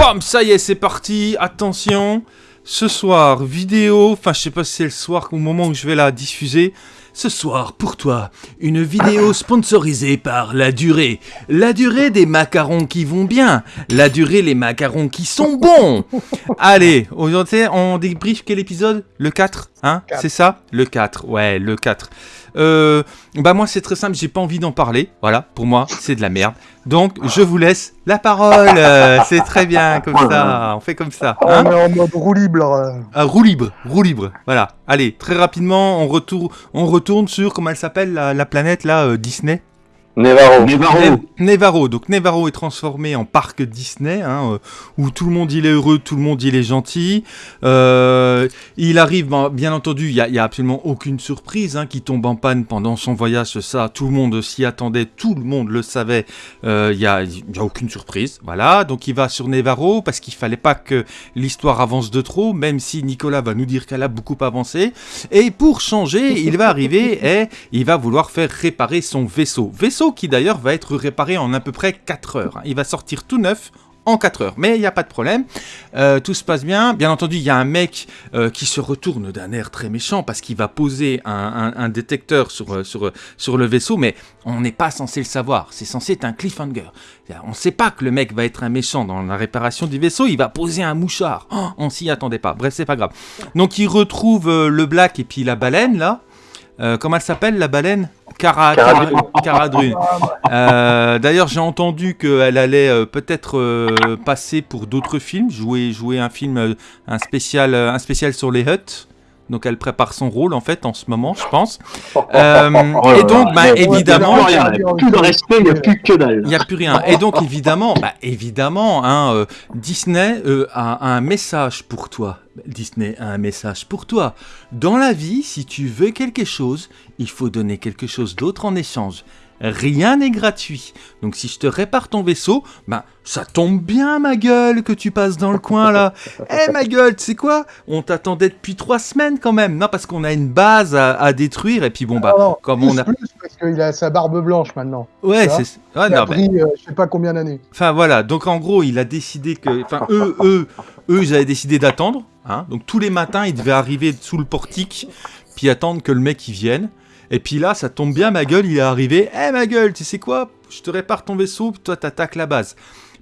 Pom, ça y est, c'est parti. Attention. Ce soir, vidéo, enfin je sais pas si c'est le soir ou au moment où je vais la diffuser. Ce soir, pour toi, une vidéo sponsorisée par La Durée. La Durée des macarons qui vont bien. La Durée, les macarons qui sont bons. Allez, aujourd'hui, on débrief quel épisode? Le 4, hein? C'est ça? Le 4, ouais, le 4. Euh, bah moi c'est très simple, j'ai pas envie d'en parler. Voilà, pour moi c'est de la merde. Donc je vous laisse la parole. Euh, c'est très bien comme ça. On fait comme ça. Hein on est en mode roue libre. Ah, roue libre, roue libre. Voilà. Allez, très rapidement, on retourne, on retourne sur comment elle s'appelle la, la, planète là, euh, Disney. Nevarro. Nevarro. Donc Nevarro est transformé en parc Disney, hein, euh, où tout le monde il est heureux, tout le monde il est gentil. Euh, il arrive, bien entendu, il n'y a, y a, absolument aucune surprise hein, qui tombe en panne pendant son voyage. Ça, tout le monde s'y attendait, tout le monde le savait. Euh, il n'y a, y a aucune surprise. Voilà. Donc il va sur Nevarro parce qu'il fallait pas que l'histoire avance de trop, même si Nicolas va nous dire qu'elle a beaucoup avancé. Et pour changer, il va arriver et il va vouloir faire réparer son vaisseau. Vaisseau qui d'ailleurs va être réparé en à peu près 4 heures. Hein. Il va sortir tout neuf en 4 heures. Mais il n'y a pas de problème, euh, tout se passe bien. Bien entendu, il y a un mec euh, qui se retourne d'un air très méchant parce qu'il va poser un, détecteur sur, euh, sur, sur le vaisseau, mais on n'est pas censé le savoir. C'est censé être un cliffhanger. On ne sait pas que le mec va être un méchant dans la réparation du vaisseau, il va poser un mouchard. Oh, on s'y attendait pas. Bref, c'est pas grave. Donc il retrouve le Black et puis la baleine là. Comment elle s'appelle la baleine? Cara, Caradrune. Euh, d'ailleurs, j'ai entendu qu'elle allait euh, peut-être euh, passer pour d'autres films, jouer, jouer un film, un spécial, un spécial sur les Huts. Donc elle prépare son rôle en fait en ce moment, je pense. Et donc, bah, évidemment, il n'y a plus de respect, il n'y a plus que dalle. Il n'y a plus rien. Et donc évidemment, bah, évidemment, hein, Disney a un message pour toi. Disney a un message pour toi. Dans la vie, si tu veux quelque chose, il faut donner quelque chose d'autre en échange. Rien n'est gratuit. Donc si je te répare ton vaisseau, ben ça tombe bien ma gueule que tu passes dans le coin là. Eh ma gueule, tu sais quoi? On t'attendait depuis trois semaines quand même. Non parce qu'on a une base à, détruire et puis bon bah comme on a plus parce qu'il a sa barbe blanche maintenant. Ouais c'est. Ouais, non, pris, euh, je sais pas combien d'années. Enfin voilà donc en gros il a décidé que enfin eux eux eux ils avaient décidé d'attendre. Hein donc tous les matins ils devaient arriver sous le portique puis attendre que le mec il vienne. Et puis là, ça tombe bien, ma gueule, il est arrivé. Eh ma gueule, tu sais quoi? Je te répare ton vaisseau, toi t'attaques la base.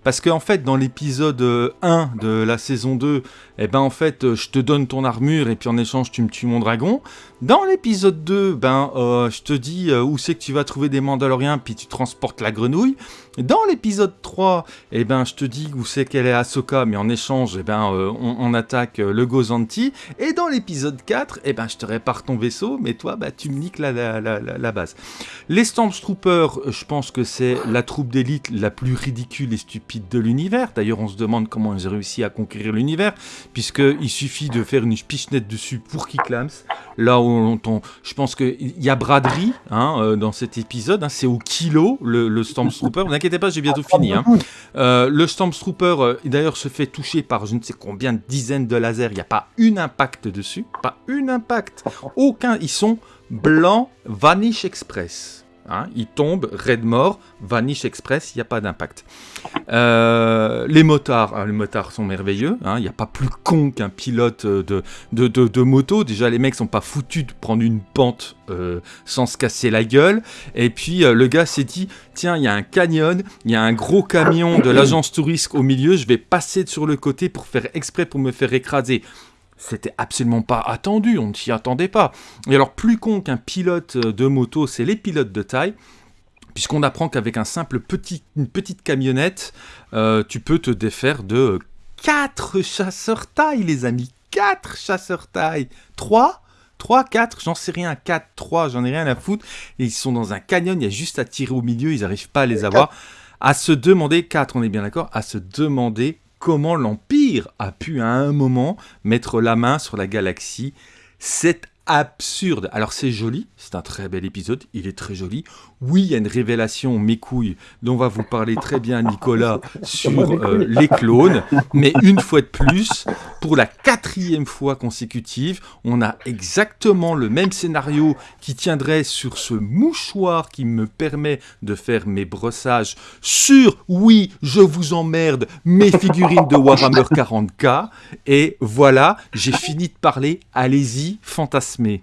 Parce qu'en en fait, dans l'épisode 1 euh, de la saison 2, eh ben en fait, euh, je te donne ton armure et puis en échange, tu me tues mon dragon. Dans l'épisode 2, ben, euh, je te dis où c'est que tu vas trouver des Mandaloriens, puis tu transportes la grenouille. Dans l'épisode 3, eh ben, je te dis où c'est qu'elle est Ahsoka, mais en échange, eh ben, on, attaque le Gozanti. Et dans l'épisode 4, eh ben, je te répare ton vaisseau, mais toi, bah, tu me niques la, la, la, base. Les Stormtroopers, je pense que c'est la troupe d'élite la plus ridicule et stupide de l'univers. D'ailleurs, on se demande comment ils ont réussi à conquérir l'univers, puisqu'il suffit de faire une pichenette dessus pour qu'ils. Là où on, je pense qu'il y a braderie hein, euh, dans cet épisode, hein. c'est au kilo le, le Stormtrooper. Inquiétez pas, j'ai bientôt fini. Hein. Euh, le Stormtrooper, euh, d'ailleurs, se fait toucher par je ne sais combien de dizaines de lasers. Il n'y a pas une impact dessus, pas une impact. Aucun. Ils sont blancs Vanish Express. Hein, il tombe, raid vanish express, il n'y a pas d'impact. Euh, les motards, hein, les motards sont merveilleux. Hein, il n'y a pas plus con qu'un pilote de, de, de, moto. Déjà, les mecs sont pas foutus de prendre une pente euh, sans se casser la gueule. Et puis, euh, le gars s'est dit, tiens, il y a un canyon, il y a un gros camion de l'agence touriste au milieu, je vais passer sur le côté pour faire exprès pour me faire écraser. C'était absolument pas attendu, on ne s'y attendait pas. Et alors, plus con qu'un pilote de moto, c'est les pilotes de taille, puisqu'on apprend qu'avec un simple petit, une petite camionnette, euh, tu peux te défaire de 4 chasseurs taille, les amis. 4 chasseurs taille. 3 3, 4, j'en sais rien, 4, 3, j'en ai rien à foutre. Et ils sont dans un canyon, il y a juste à tirer au milieu, ils n'arrivent pas à les avoir. À se demander, 4, on est bien d'accord, à se demander comment l'Empire a pu à un moment mettre la main sur la galaxie. C'est absurde. Alors c'est joli, c'est un très bel épisode, il est très joli. Oui, il y a une révélation, mes couilles, dont va vous parler très bien Nicolas sur euh, les clones. Mais une fois de plus, pour la quatrième fois consécutive, on a exactement le même scénario qui tiendrait sur ce mouchoir qui me permet de faire mes brossages sur, oui, je vous emmerde, mes figurines de Warhammer 40k. Et voilà, j'ai fini de parler. Allez-y, fantasmez.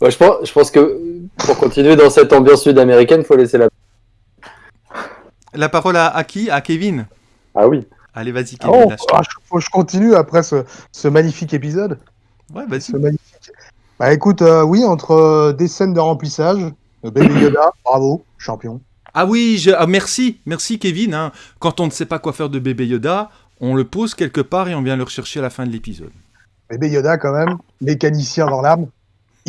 Ouais, je, pense, je pense que pour continuer dans cette ambiance sud-américaine, il faut laisser la. La parole à, à qui? À Kevin Ah oui. Allez, vas-y, Ah, Kevin. oh, ah, je- faut que je continue après ce, ce magnifique épisode. Ouais, vas-y. Ce magnifique. Bah écoute, euh, oui, entre euh, des scènes de remplissage, Baby Yoda, bravo, champion. Ah oui, je- ah, merci, merci Kevin. hein. Quand on ne sait pas quoi faire de bébé Yoda, on le pose quelque part et on vient le rechercher à la fin de l'épisode. Baby Yoda, quand même, mécanicien dans l'âme.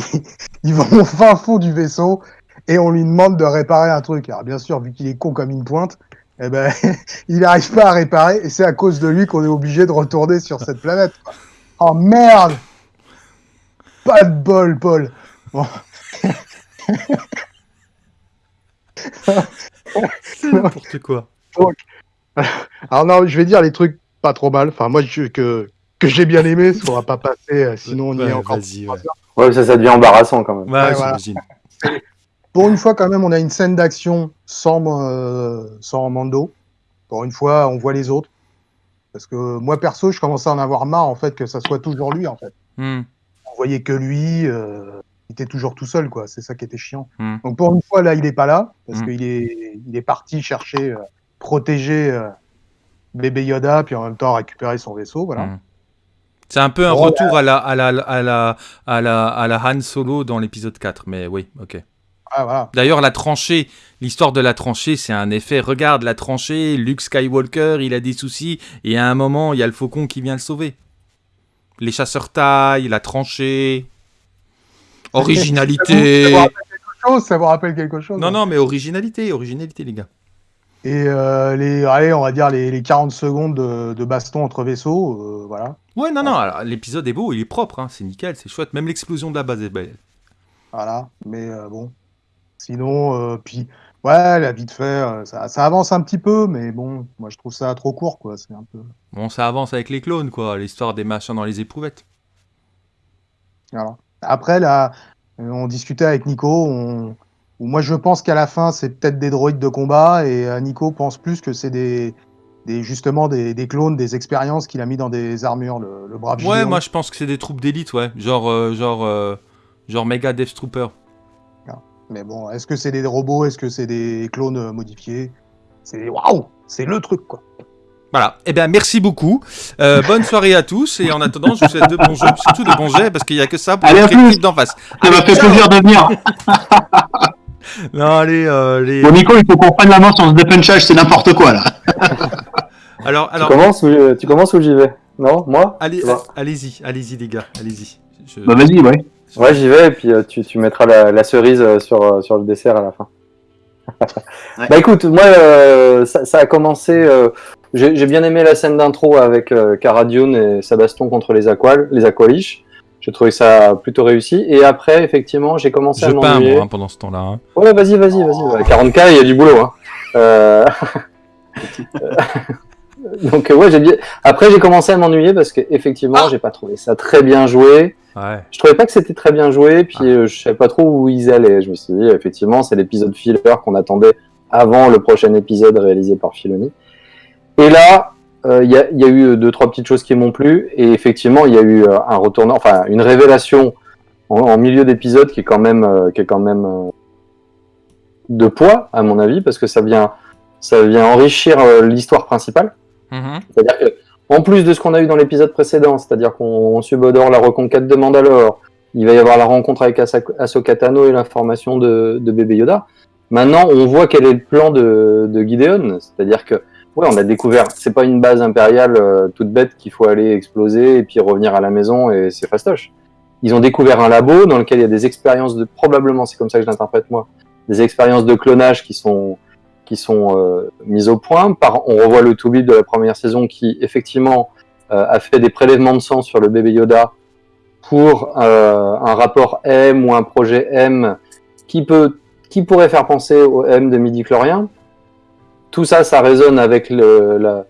Ils vont au fin fond du vaisseau et on lui demande de réparer un truc. Alors bien sûr, vu qu'il est con comme une pointe, eh ben, il n'arrive pas à réparer et c'est à cause de lui qu'on est obligé de retourner sur cette planète. Oh merde Pas de bol, Paul. Bon. C'est n'importe quoi. Alors non, je vais dire les trucs pas trop mal. Enfin, moi, je- que, que j'ai bien aimé, ça va pas passer, euh, sinon on y Ouais, est encore. Vas-y, ouais. Ouais, ça, ça devient embarrassant quand même. Ouais, Ouais, voilà. Pour une fois, quand même, on a une scène d'action sans, euh, sans Mando. Pour une fois, on voit les autres. Parce que moi, perso, je commençais à en avoir marre, en fait, que ça soit toujours lui, en fait. Hmm. On voyait que lui, euh, il était toujours tout seul, quoi. C'est ça qui était chiant. Hmm. Donc, pour une fois, là, il est pas là, parce Hmm. qu'il est, il est parti chercher, euh, protéger euh, bébé Yoda, puis en même temps récupérer son vaisseau, voilà. C'est un peu un retour à la, à, la, à, la, à, la, à la Han Solo dans l'épisode 4, mais oui, ok. Ah, voilà. D'ailleurs, la tranchée, l'histoire de la tranchée, c'est un effet. Regarde la tranchée, Luke Skywalker, il a des soucis, et à un moment, il y a le faucon qui vient le sauver. Les chasseurs taillent, la tranchée. Originalité. Ça vous rappelle quelque chose, ça vous rappelle quelque chose Non, hein. non, mais originalité, originalité, les gars. Et euh, les, allez, on va dire les, les 40 secondes de, de baston entre vaisseaux, euh, voilà. Ouais, non, non, l'épisode est beau, il est propre, hein, c'est nickel, c'est chouette. Même l'explosion de la base est belle. Voilà. Mais euh, bon. Sinon, euh, puis, ouais, la vite fait, euh, ça, ça avance un petit peu, mais bon, moi je trouve ça trop court, quoi. C'est un peu. Bon, ça avance avec les clones, quoi, l'histoire des machins dans les éprouvettes. Voilà. Après, là, on discutait avec Nico, on... où moi je pense qu'à la fin, c'est peut-être des droïdes de combat, et Nico pense plus que c'est des. Des, justement des, des clones, des expériences qu'il a mis dans des armures, le, le brave Ouais, Gideon. moi je pense que c'est des troupes d'élite, ouais. Genre, euh, genre, euh, genre méga Death Trooper. Mais bon, est-ce que c'est des robots? Est-ce que c'est des clones euh, modifiés? C'est waouh C'est le truc, quoi. Voilà. Eh bien, merci beaucoup. Euh, bonne soirée à tous. Et en attendant, je vous souhaite de bons jeux, surtout de bons jets, parce qu'il n'y a que ça pour Allez, équipe d'en face. Ça m'a fait plaisir de venir. Non, allez, euh, les... Bon, Nico, il faut qu'on prenne la main sur ce dépunchage, c'est n'importe quoi là. Alors, Tu alors, commences, ou, tu commences ou j'y vais? Non? Moi? Allez, allez-y, allez-y, les gars, allez-y. Je- Bah vas-y, ouais. Ouais, j'y vais, et puis euh, tu, tu mettras la, la cerise euh, sur, euh, sur le dessert à la fin. Ouais. Bah écoute, moi, euh, ça, ça a commencé. euh, J'ai bien aimé la scène d'intro avec euh, Cara Dune et sa baston contre les Aqual, les Aqualish. J'ai trouvé ça plutôt réussi. Et après, effectivement, j'ai commencé Je à peins, m'ennuyer. moi, hein, pendant ce temps-là. hein. Ouais, vas-y, vas-y, vas-y. ouais. 40K, il y a du boulot. Hein. Euh... Donc, euh, ouais, j'ai bien. Après, j'ai commencé à m'ennuyer parce qu'effectivement, Ah. j'ai pas trouvé ça très bien joué. Ouais. Je trouvais pas que c'était très bien joué, puis euh, je savais pas trop où ils allaient. Je me suis dit, effectivement, c'est l'épisode filler qu'on attendait avant le prochain épisode réalisé par Filoni. Et là, euh, il y, a, il y a eu deux, trois petites choses qui m'ont plu, et effectivement, il y a eu euh, un retournant, enfin, une révélation en, en milieu d'épisode qui est quand même, euh, qui est quand même euh, de poids, à mon avis, parce que ça vient, ça vient enrichir euh, l'histoire principale. Mhm. C'est-à-dire que, en plus de ce qu'on a eu dans l'épisode précédent, c'est-à-dire qu'on on subodore la reconquête de Mandalore, il va y avoir la rencontre avec Ahsoka Tano et l'information de, de bébé Yoda. Maintenant, on voit quel est le plan de, de Gideon, c'est-à-dire que, ouais, on a découvert, c'est pas une base impériale euh, toute bête qu'il faut aller exploser et puis revenir à la maison et c'est fastoche. Ils ont découvert un labo dans lequel il y a des expériences de, probablement, c'est comme ça que je l'interprète moi, des expériences de clonage qui sont qui sont euh, mises au point. Par, on revoit le to de la première saison qui, effectivement, euh, a fait des prélèvements de sang sur le bébé Yoda pour euh, un rapport M ou un projet M qui peut qui pourrait faire penser au M de midi chlorien. Tout ça, ça résonne avec le, la,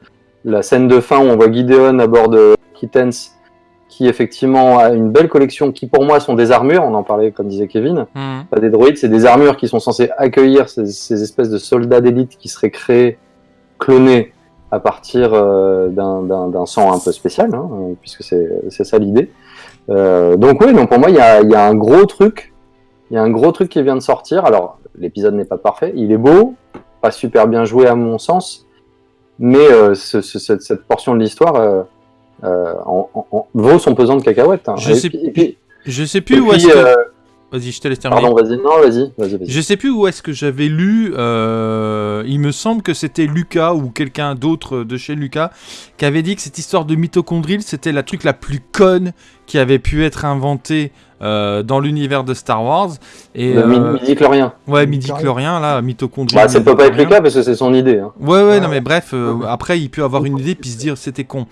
la scène de fin où on voit Gideon à bord de Kittens, qui effectivement a une belle collection, qui pour moi sont des armures, on en parlait comme disait Kevin, Mhm. pas des droïdes, c'est des armures qui sont censées accueillir ces, ces espèces de soldats d'élite qui seraient créés, clonés à partir euh, d'un- sang un peu spécial, hein, puisque c'est ça l'idée. Euh, donc oui, donc pour moi il y a, il y a un gros truc, il y a un gros truc qui vient de sortir. Alors l'épisode n'est pas parfait, il est beau, pas super bien joué à mon sens, mais euh, ce- ce- cette, cette portion de l'histoire euh, euh, en- en- en- vaut son pesant de cacahuètes. hein. Je et, sais- puis, et puis- Je sais et plus où est-ce que. Vas-y, je te laisse terminer. pardon, vas-y, non, vas-y, vas-y, vas-y. Je sais plus où est-ce que j'avais lu. euh, il me semble que c'était Lucas ou quelqu'un d'autre de chez Lucas qui avait dit que cette histoire de mitochondrial c'était la truc la plus conne qui avait pu être inventée euh, dans l'univers de Star Wars. Et Le euh, mi- midi-chlorien. ouais, Midi-chlorien. là, mitochondrial. Bah, ça peut pas être le cas parce que c'est son idée. Hein. Ouais, ouais, Ouais, non, mais bref, euh, après, il peut avoir une idée puis se dire c'était con.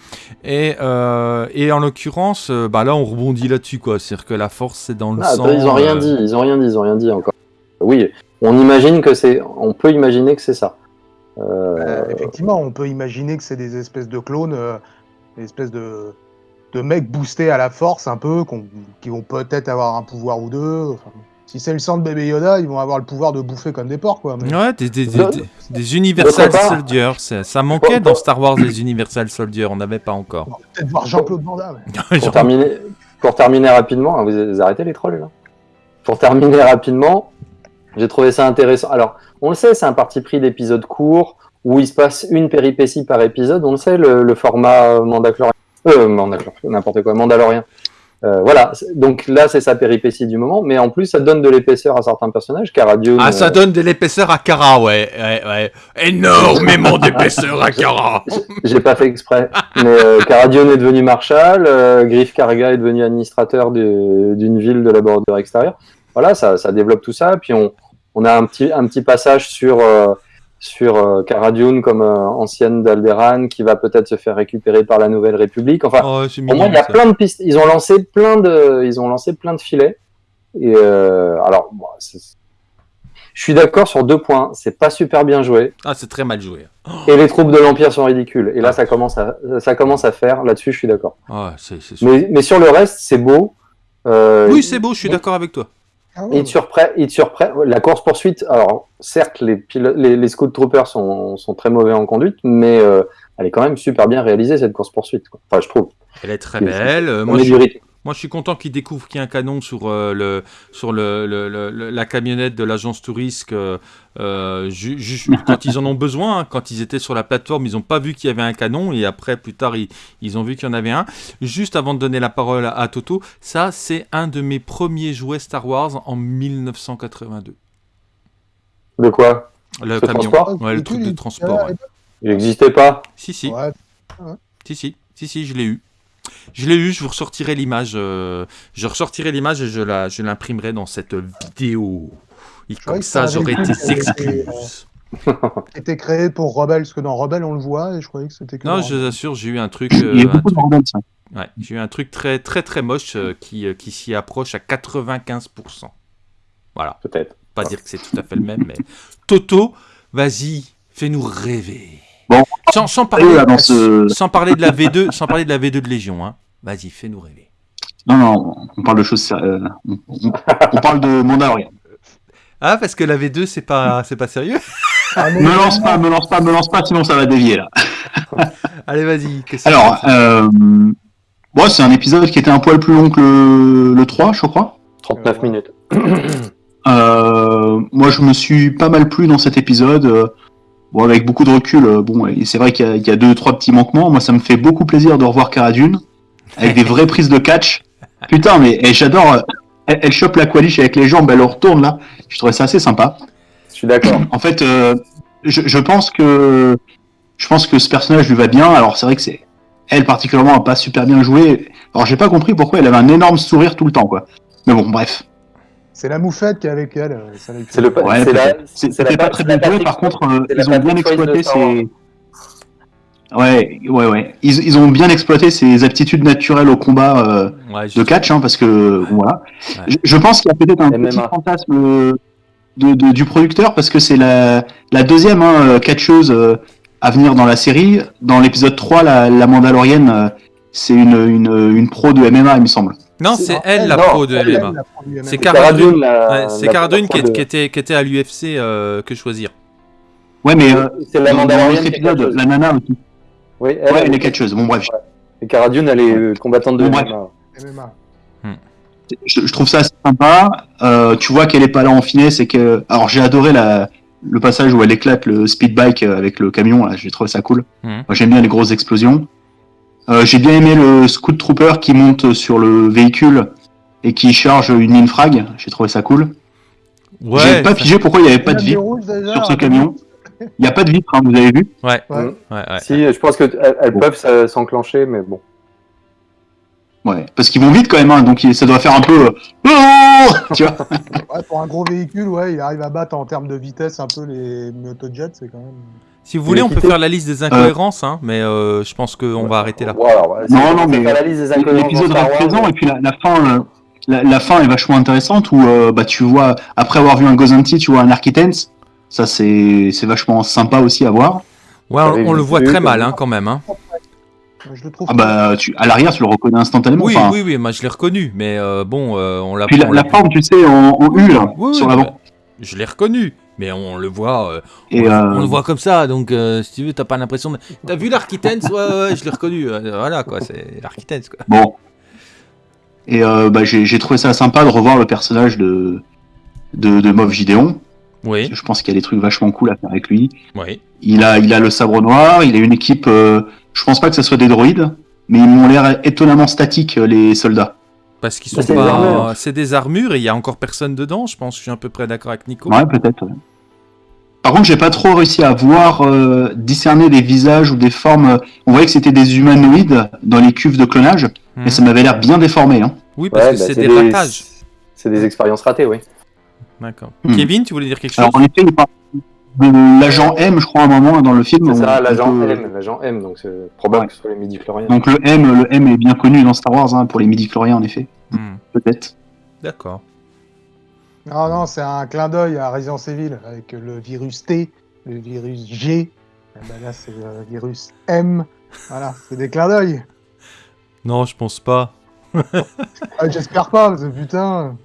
Et, euh, et en l'occurrence, euh, bah là, on rebondit là-dessus, quoi. C'est-à-dire que la force, c'est dans le Ah, sang. attends, ils ont rien euh, dit, ils ont rien dit, ils ont rien dit encore. Oui, on imagine que c'est, on peut imaginer que c'est ça. Euh, Euh, effectivement, on peut imaginer que c'est des espèces de clones, euh, des espèces de, de mecs boostés à la force un peu, qu'on- qui vont peut-être avoir un pouvoir ou deux. Enfin, si c'est le sang de bébé Yoda, ils vont avoir le pouvoir de bouffer comme des porcs, quoi. mais- Ouais, des, des, des, des- des Universal Soldiers. Ça, ça manquait dans Star Wars, les Universal Soldiers. On n'avait pas encore. On va peut-être voir Jean-Claude Van Damme. pour terminer, pour terminer rapidement, hein, vous, vous arrêtez les trolls là. Pour terminer rapidement, j'ai trouvé ça intéressant. Alors, on le sait, c'est un parti pris d'épisodes courts où il se passe une péripétie par épisode. On le sait, le, le format euh, Mandalorian, euh, Mandalorian, n'importe quoi, Mandalorien. Euh, voilà, donc là c'est sa péripétie du moment, mais en plus ça donne de l'épaisseur à certains personnages. Cara Dune, Ah, ça euh, donne de l'épaisseur à Kara, ouais. ouais, ouais. Énormément d'épaisseur à Kara. J'ai pas fait exprès. Mais euh, Cara Dune est devenu marshal, euh, Griff Karga est devenu administrateur de- d'une ville de laboratoire extérieur. Voilà, ça, ça développe tout ça. Puis on, on a un petit, un petit passage sur, euh, sur euh, Cara Dune comme euh, ancienne d'Alderan qui va peut-être se faire récupérer par la Nouvelle République. Enfin, Oh, c'est pour moi, mignon, il y a ça. plein de pistes. Ils ont lancé plein de, ils ont lancé plein de filets. Et euh, alors, bon, je suis d'accord sur deux points. C'est pas super bien joué. Ah, c'est très mal joué. Et les troupes de l'Empire sont ridicules. Et là, ça commence à, ça commence à faire. Là-dessus, je suis d'accord. Ah. Mais, mais sur le reste, c'est beau. Euh, Oui, c'est beau, je suis d'accord avec toi. Ah ouais. Il te surprend. Il te surprend. La course poursuite. Alors, certes, les, les, les Scout Troopers sont, sont très mauvais en conduite, mais euh, elle est quand même super bien réalisée cette course poursuite. Enfin, je trouve. Elle est très belle. Euh, moi, je. Moi, je suis content qu'ils découvrent qu'il y a un canon sur, euh, le, sur le, le- le- le- la camionnette de l'agence touriste euh, euh, ju- ju- quand ils en ont besoin. hein. quand ils étaient sur la plateforme, ils n'ont pas vu qu'il y avait un canon et après, plus tard, ils, ils ont vu qu'il y en avait un. Juste avant de donner la parole à, à Toto, ça, c'est un de mes premiers jouets Star Wars en 1982. De quoi? Le camion. Ouais, le truc de transport. ouais. Il n'existait pas? Si, si. Ouais. Si, si, si, si, je l'ai eu. Je l'ai eu, je vous ressortirai l'image. euh, je ressortirai l'image et je la, je l'imprimerai dans cette vidéo. Et comme ça, j'aurai tes été- excuses. C'était créé pour Rebelle, parce que dans Rebelle, on le voit, et je croyais que c'était que Non, dans je vous assure, j'ai eu un truc. Il y euh, a un beaucoup de truc- bordel, ça. ouais, j'ai eu un truc très, très, très moche euh, qui, euh, qui s'y approche à 95%. Voilà. Peut-être. Pas dire que c'est tout à fait le même, mais. Toto, vas-y, fais-nous rêver. Sans, parler, là, dans ce... sans parler de la V2, sans parler de la V2 de Légion, hein. Vas-y, fais-nous rêver. Non, non, on parle de choses sérieuses. On, on- on parle de Mandalorian. Ah, parce que la V2, c'est pas, c'est pas sérieux Ah, Me lance pas, me lance pas, me lance pas, sinon ça va dévier là. Allez, vas-y. Alors, c'est euh, bon, c'est un épisode qui était un poil plus long que le, le 3, je crois. 39 Euh, ouais. minutes. Euh, moi, je me suis pas mal plu dans cet épisode. Bon, avec beaucoup de recul, euh, bon, et c'est vrai qu'il y, a- il y a deux, trois petits manquements. Moi, ça me fait beaucoup plaisir de revoir Cara Dune avec des vraies prises de catch. Putain, mais et j'adore. euh, Elle, elle chope la qualiche avec les jambes, elle le retourne là. Je trouvais ça assez sympa. Je suis d'accord. En fait, euh, je, je pense que je pense que ce personnage lui va bien. Alors c'est vrai que c'est elle particulièrement a pas super bien joué. Alors j'ai pas compris pourquoi elle avait un énorme sourire tout le temps quoi. Mais bon, bref. C'est la moufette qui est avec elle. euh. C'est le, Ouais, C'était pas pa- très bien joué. Par contre, euh, ils ont bien exploité ses. Ouais, ouais, ouais. Ils, ils ont bien exploité ses aptitudes naturelles au combat euh, Ouais, de catch, hein, parce que voilà. Ouais. Je, je pense qu'il y a peut-être un MMA. petit fantasme. de, de- du producteur parce que c'est la, la deuxième hein, catcheuse euh, à venir dans la série. Dans l'épisode 3, la, la Mandalorienne, euh, c'est une, une, une pro de MMA, il me semble. Non, C'est- non, elle, elle, la pro de elle, MMA. La pro du MMA. C'est Cara Cara Dune, Dune. la- Ouais, c'est la Cara Dune qui, était, qui était à l'UFC euh, que choisir. Ouais, mais euh, C'est la épisode, la nana aussi. Oui, Ouais, elle est catcheuse. Bon, bref. Et Cara Dune, elle est euh, combattante de Bon, bref. MMA. MMA. Je, je trouve ça assez sympa. Euh, tu vois qu'elle est pas là en finesse et que. Alors, j'ai adoré la, le passage où elle éclate le speed bike euh, avec le camion. Là, j'ai trouvé ça cool. Moi, J'aime bien les grosses explosions. Euh, j'ai bien aimé le scout trooper qui monte sur le véhicule et qui charge une infrag. J'ai trouvé ça cool. Ouais. j'ai pas pigé pourquoi il y avait pas de vitre sur ce hein. camion. Il n'y a pas de vitre, hein, vous avez vu. Ouais. Ouais. Ouais, ouais. Si, je pense qu'elles elles Bon. peuvent s'enclencher, mais bon. Ouais, parce qu'ils vont vite quand même, hein, donc ça doit faire un peu. euh, Oh tu vois Ouais, pour un gros véhicule, ouais, il arrive à battre en termes de vitesse un peu les motojets, c'est quand même. Si vous voulez, on peut faire la liste des incohérences, hein, mais euh, je pense qu'on va arrêter là. Non, non, mais c'est pas la liste des incohérences L'épisode reste présent et puis la, la fin, euh, la, la fin est vachement intéressante où euh, bah tu vois après avoir vu un Gozanti, tu vois un Architens. Ça c'est c'est vachement sympa aussi à voir. Ouais, on, on le voit très mal, hein, quand même. Hein. Je le trouve. Ah bah tu à l'arrière tu le reconnais instantanément. Oui, Enfin, oui, oui, moi je l'ai reconnu, mais euh, bon, euh, on l'a Puis la, on la l'a- forme tu sais en, en U là, Oui, sur oui, l'avant. bah, Je l'ai reconnu, mais on le voit, euh, on, euh, on le voit comme ça, donc euh, si tu veux, t'as pas l'impression de... T'as vu l'Architens Ouais, ouais, ouais, je l'ai reconnu, voilà quoi, c'est l'Architens quoi. bon. Et euh, bah j'ai trouvé ça sympa de revoir le personnage de de, de Moff Gideon. Oui, Je pense qu'il y a des trucs vachement cool à faire avec lui. oui. Il a, il a le sabre noir, il a une équipe. je pense pas que ce soit des droïdes, mais ils m'ont l'air étonnamment statiques, les soldats. Parce qu'ils Bah, sont c'est des pas... armures. C'est des armures et il y a encore personne dedans, je pense, je suis à peu près d'accord avec Nico. Ouais, peut-être. ouais. Par contre, j'ai pas trop réussi à voir, euh, discerner des visages ou des formes. On voyait que c'était des humanoïdes dans les cuves de clonage, Mhm. mais ça m'avait l'air bien déformé. Hein. Oui, parce Ouais, que bah, c'est des ratages. C'est des expériences ratées, oui. D'accord. Hmm. Kevin, tu voulais dire quelque chose Alors, en effet, il parle de l'agent M, je crois, à un moment dans le film. C'est ça, l'agent peut- M, l'agent M, donc c'est probable Ouais. que ce soit les midi-chloriens. Donc le M, le M est bien connu dans Star Wars hein, pour les midi-chloriens, en effet. Hmm, Peut-être. D'accord. Non, non, c'est un clin d'œil à Resident Evil avec le virus T, le virus G. Et ben là, c'est le virus M. Voilà, c'est des clins d'œil. Non, je pense pas. Ah, J'espère pas, parce que putain.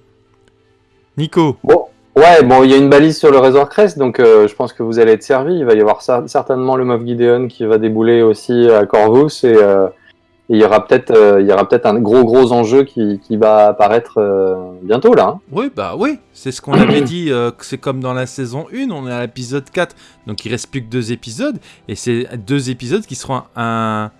Nico Bon, ouais, bon, il y a une balise sur le Razor Crest, donc euh, je pense que vous allez être servi. Il va y avoir cer- certainement le Moff Gideon qui va débouler aussi à Corvus et, euh, et il y aura peut-être euh, il y aura peut-être un gros gros enjeu qui, qui va apparaître euh, bientôt là. hein. Oui, bah oui, c'est ce qu'on avait dit, euh, que c'est comme dans la saison 1, on est à l'épisode 4, donc il reste plus que deux épisodes, et c'est deux épisodes qui seront un...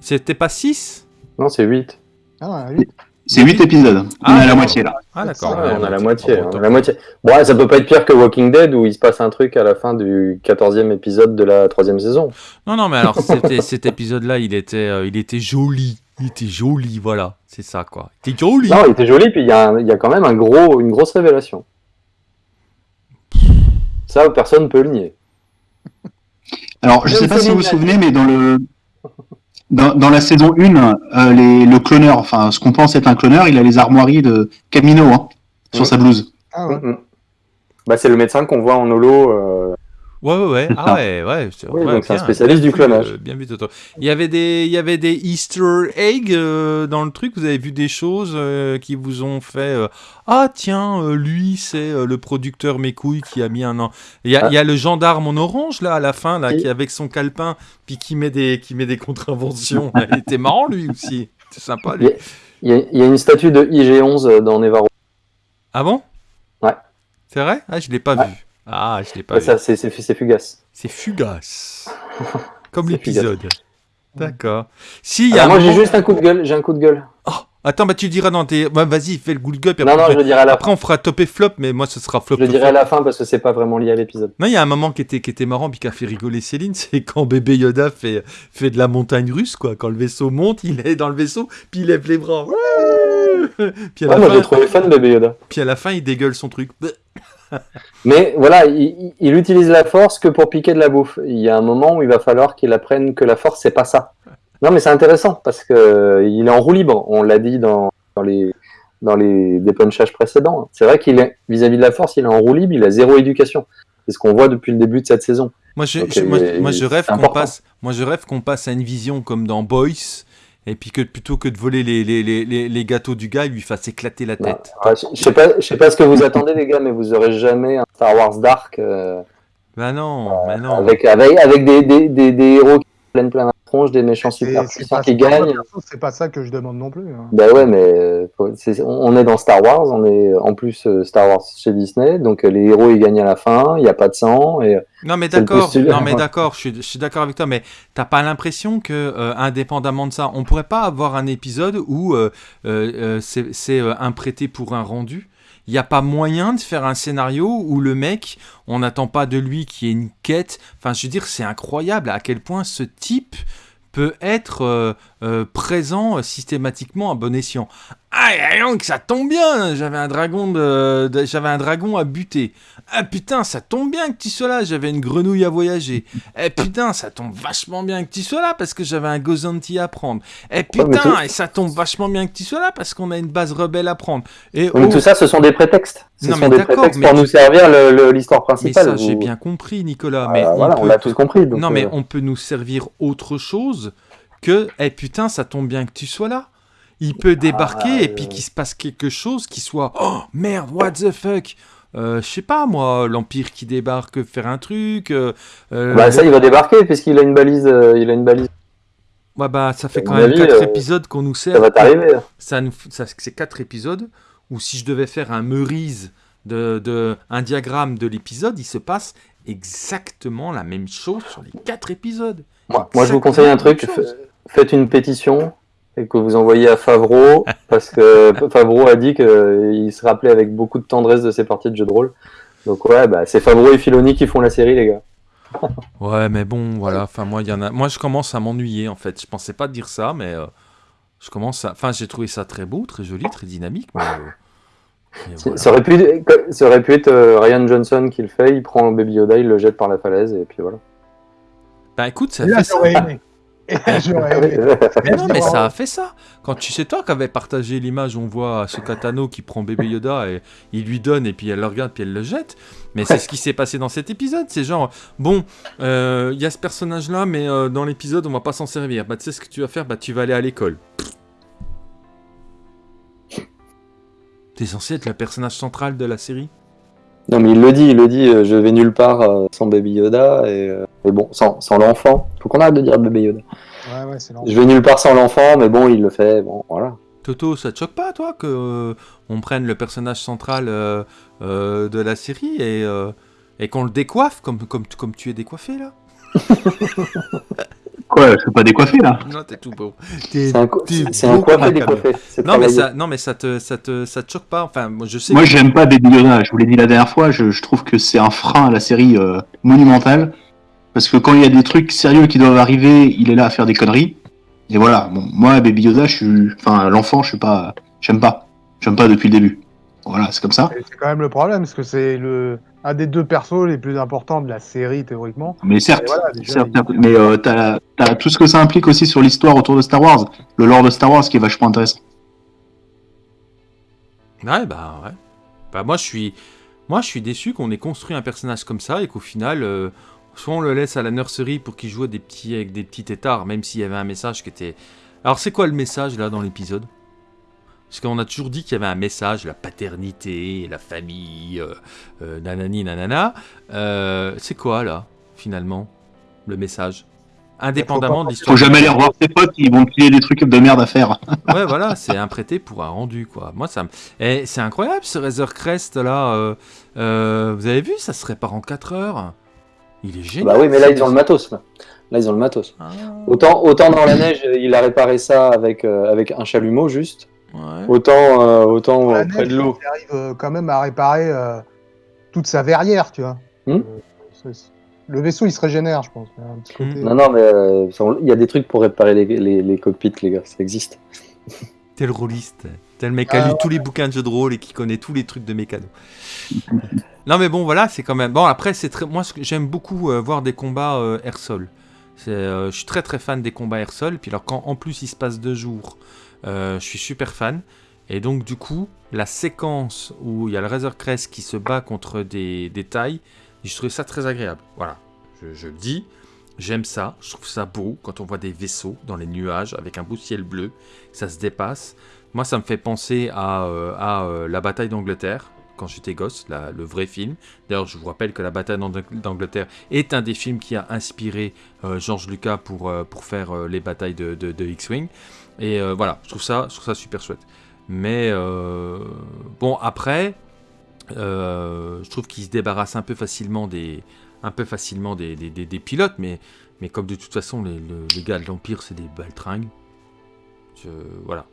C'était pas 6 Non, c'est 8. Ah, oui. C'est 8 épisodes. Ah, on est à la moitié là. Ah d'accord. Ouais, on a la moitié. bon, on a la moitié. Bon, ouais, ça peut pas être pire que Walking Dead où il se passe un truc à la fin du 14e épisode de la troisième saison. Non, non, mais alors cet épisode-là, il était, euh, il était joli. Il était joli, voilà, c'est ça quoi. Il était joli. Non, il était joli, puis il y, a un- il y a quand même un gros, une grosse révélation. Ça, personne ne peut le nier. Alors, je Même sais pas si vous vous souvenez, mais dans le dans, dans la saison 1, euh, les, le cloneur, enfin ce qu'on pense être un cloneur, il a les armoiries de Camino hein, sur Mhm. sa blouse. Ah, ouais. Mm, mm. Bah, c'est le médecin qu'on voit en holo. euh, Ouais, ouais, ouais. Ah ça. ouais, ouais. c'est- Oui, ouais, c'est un spécialiste bien du clonage. euh, bien vu, Toto. Il y avait des, il y avait des Easter eggs euh, dans le truc. Vous avez vu des choses euh, qui vous ont fait ah tiens lui c'est le producteur mes couilles qui a mis un an. Il y a, Ah. il y a le gendarme en orange là à la fin là Oui. qui avec son calepin puis qui met des qui met des contraventions. Il était marrant lui aussi. C'est sympa lui. Il y, a, il y a une statue de IG-11 dans Nevarro. Ah bon? Ouais. C'est vrai? Ah je l'ai pas Ouais. vu. Ah je l'ai pas Ouais, vu. ça, c'est fugace. C'est fugace. Comme l'épisode. D'accord. Si, y a moi, j'ai juste un coup de gueule. J'ai un coup de gueule. Oh, attends, bah tu diras dans tes. Ouais, Vas-y, fais le good gueule. puis Non, après, non, on je le dirai à la après, on fera top et flop, mais moi, ce sera flop. Je le dirai flop. à la fin parce que c'est pas vraiment lié à l'épisode. Non, il y a un moment qui était, qui était marrant, puis qui a fait rigoler Céline, c'est quand bébé Yoda fait, fait de la montagne russe, quoi. Quand le vaisseau monte, il est dans le vaisseau, puis il lève les bras. Ouais puis, à Ouais, la moi, fin, j'ai trouvé bébé Yoda. puis à la fin, il dégueule son truc. Mais voilà, il, il- il utilise la force que pour piquer de la bouffe. Il y a un moment où il va falloir qu'il apprenne que la force, c'est pas ça. Non, mais c'est intéressant parce que euh, il est en roue libre. On l'a dit dans, dans les dans les dépunchages précédents. C'est vrai qu'il est vis-à-vis de la force, il est en roue libre, il a zéro éducation. C'est ce qu'on voit depuis le début de cette saison. Moi, je, Donc, je- moi, il- moi, je rêve qu'on passe, moi, je rêve qu'on passe à une vision comme dans Boys, et puis que plutôt que de voler les, les, les, les, gâteaux du gars, il lui fasse éclater la tête. ouais, je je sais pas, je sais pas ce que vous attendez les gars, mais vous aurez jamais un Star Wars Dark euh, Bah non, bah non. avec avec avec des, des, des, des héros qui prennent plein la tronche, des méchants super puissants qui gagnent. C'est pas ça que je demande non plus. hein. Bah ouais, mais euh, faut- on est dans Star Wars, on est en plus euh, Star Wars chez Disney, donc euh, les héros ils gagnent à la fin, il n'y a pas de sang et Non mais d'accord, non mais d'accord, je suis, je suis d'accord avec toi, mais t'as pas l'impression que, euh, indépendamment de ça, on pourrait pas avoir un épisode où euh, euh, euh, c'est euh, un prêté pour un rendu? Il n'y a pas moyen de faire un scénario où le mec, on n'attend pas de lui qu'il y ait une quête. Enfin, je veux dire, c'est incroyable à quel point ce type peut être euh, euh, présent euh, systématiquement à bon escient. Ah, et donc ça tombe bien, j'avais un dragon de, de- j'avais un dragon à buter. Ah putain, ça tombe bien que tu sois là, j'avais une grenouille à voyager. Eh putain, ça tombe vachement bien que tu sois là parce que j'avais un Gozanti à prendre. Eh mais putain, et ça tombe vachement bien que tu sois là parce qu'on a une base rebelle à prendre. Et Oui, oh, tout ça, ce sont des prétextes. Ce Non, sont mais des prétextes mais- pour nous servir l'histoire mais principale. ça j'ai bien compris, Nicolas. Ah, mais on voilà, on peut- l'a tous compris. donc, non, mais euh, on peut nous servir autre chose que Eh putain, ça tombe bien que tu sois là. Il peut débarquer Ah, et puis qu'il se passe quelque chose qui soit Oh merde, what the fuck? Euh, Je sais pas moi, l'Empire qui débarque faire un truc. euh, euh, Bah ça, il va débarquer puisqu'il a une balise. euh, il a une balise. ouais, bah, ça fait quand même avis, 4 euh, épisodes qu'on nous sert. Ça va t'arriver. Ça nous- ça- c'est 4 épisodes où si je devais faire un Meurize de, de un diagramme de l'épisode, il se passe exactement la même chose sur les 4 épisodes. Moi, moi, je vous conseille un truc. Faites une pétition et que vous envoyez à Favreau parce que Favreau a dit qu'il se rappelait avec beaucoup de tendresse de ses parties de jeu de rôle. Donc ouais, bah, c'est Favreau et Filoni qui font la série, les gars. Ouais, mais bon, voilà. Enfin, moi, il y en a. Moi, je commence à m'ennuyer, en fait. Je pensais pas dire ça, mais euh, je commence à. Enfin, j'ai trouvé ça très beau, très joli, très dynamique. Mais, euh, voilà. Ça aurait pu, ça aurait pu être euh, Ryan Johnson qui le fait. Il prend Baby Yoda, il le jette par la falaise et puis voilà. Bah, écoute, ça Et là, fait ça. Mais non, mais ça a fait ça. Quand tu sais toi qu'avait partagé l'image, on voit ce Katano qui prend bébé Yoda et il lui donne et puis elle le regarde puis elle le jette. Mais c'est ce qui s'est passé dans cet épisode. C'est genre bon, euh, il y a ce personnage là, mais euh, dans l'épisode on va pas s'en servir. Bah tu sais ce que tu vas faire? Bah tu vas aller à l'école. T'es censé être le personnage central de la série? Non mais il le dit, il le dit. euh, je vais nulle part euh, sans Baby Yoda et, euh, et bon, sans, sans l'enfant. Faut qu'on arrête de dire Baby Yoda. Ouais, ouais, c'est lent. Je vais nulle part sans l'enfant, mais bon, il le fait. Bon, voilà. Toto, ça te choque pas, toi, que euh, on prenne le personnage central euh, euh, de la série et, euh, et qu'on le décoiffe comme, comme, comme tu es décoiffé là? Quoi, je suis pas décoiffé là? Non, t'es tout beau. C'est un, c'est un coiffé décoiffé. C'est Non mais, ça, non, mais ça te, ça te, ça te choque pas? Enfin, moi, je sais. Moi, que- j'aime pas Baby Yoda. Je vous l'ai dit la dernière fois. Je, je trouve que c'est un frein à la série euh, monumental. Parce que quand il y a des trucs sérieux qui doivent arriver, il est là à faire des conneries. Et voilà. Bon, moi, Baby Yoda, je suis, enfin, l'enfant, je suis pas, j'aime pas. J'aime pas depuis le début. Voilà, c'est comme ça. C'est quand même le problème, parce que c'est le un des deux persos les plus importants de la série, théoriquement. Mais certes, Et voilà, déjà, certes, il- certes. mais euh, t'as, tout ce que ça implique aussi sur l'histoire autour de Star Wars, le lore de Star Wars qui est vachement intéressant. Ouais, bah ouais. Bah moi, je suis, moi, je suis déçu qu'on ait construit un personnage comme ça et qu'au final, euh, soit on le laisse à la nurserie pour qu'il joue à des petits avec des petits tétards, même s'il y avait un message qui était. Alors, c'est quoi le message là dans l'épisode? Parce qu'on a toujours dit qu'il y avait un message, la paternité, la famille, euh, euh, nanani nanana. Euh, c'est quoi là, finalement, le message? Indépendamment de l'histoire. Faut jamais aller revoir ses potes, ils vont te filer des trucs de merde à faire. Ouais, voilà, c'est un prêté pour un rendu, quoi. Moi, ça me... Et c'est incroyable, ce Razor Crest, là. euh, euh, vous avez vu, ça se répare en 4 heures. Il est génial. Bah oui, mais là, ils ont le matos. Là, Là, ils ont le matos. Ah, Autant, autant dans la neige, il a réparé ça avec, euh, avec un chalumeau juste. Ouais. Autant, euh, autant La euh, près neige, de l'eau. il arrive euh, quand même à réparer euh, toute sa verrière, tu vois. Hmm. Euh, le vaisseau, il se régénère, je pense. Un petit côté- Non, non, mais euh, il y a des trucs pour réparer les, les, les cockpits, les gars. Ça existe. Tel rôliste. Tel mec qui a Ah, lu tous les bouquins de jeux de rôle et qui connaît tous les trucs de mécano. non, mais bon, voilà, c'est quand même. Bon, après, c'est très. Moi, j'aime beaucoup euh, voir des combats euh, air-sol. C'est, euh, je suis très très fan des combats air-sol. Puis alors, quand en plus il se passe deux jours, je suis super fan. Et donc, du coup, la séquence où il y a le Razor Crest qui se bat contre des, des tailles, je trouvais ça très agréable. Voilà, je, le dis. J'aime ça, je trouve ça beau quand on voit des vaisseaux dans les nuages avec un beau ciel bleu, ça se dépasse. Moi, ça me fait penser à, euh, à euh, la bataille d'Angleterre quand j'étais gosse, le vrai film. D'ailleurs, je vous rappelle que la bataille d'Ang- d'Angleterre est un des films qui a inspiré euh, George Lucas pour, euh, pour faire euh, les batailles de- de X-Wing. Et euh, voilà, je trouve, ça, je trouve ça super chouette. Mais euh, bon, après, euh, je trouve qu'il se débarrasse un peu facilement des, un peu facilement des, des- des- pilotes, mais, mais comme de toute façon, les, le- les gars de l'Empire, c'est des baltringues. Voilà.